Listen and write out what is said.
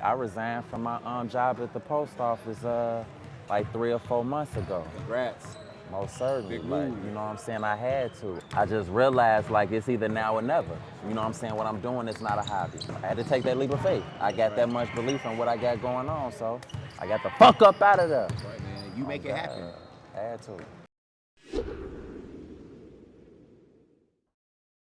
I resigned from my um, job at the post office uh, like three or four months ago. Congrats. Most certainly. Big Like, you know what I'm saying? I had to. I just realized like it's either now or never. You know what I'm saying? What I'm doing is not a hobby. I had to take that leap of faith. I got that much belief in what I got going on, so I got the fuck up out of there. Right, man. You make Oh, it happen. I Had to.